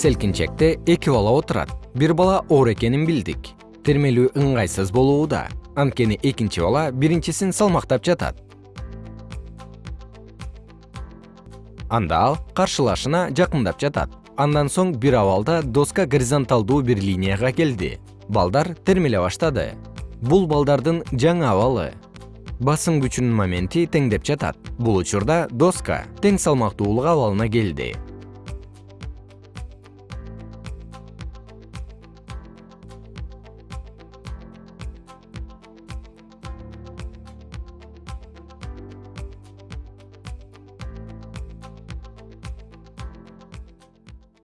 селкинчекте эки бала отурат. Бир бала оор экенин билдик. Термелүү ыңгайсыз болууда анткени экинчи бала биринчисин салмактап жатат. Анда ал каршылашына жакындап жатат. Андан соң бир абалда доска горизонталдуу бир линияга келди. Балдар термеле баштады. Бул балдардын жаңы абалы. Басым күчүнүн моменти теңдеп жатат. Бул учурда доска тең салмактуулук абалына келди.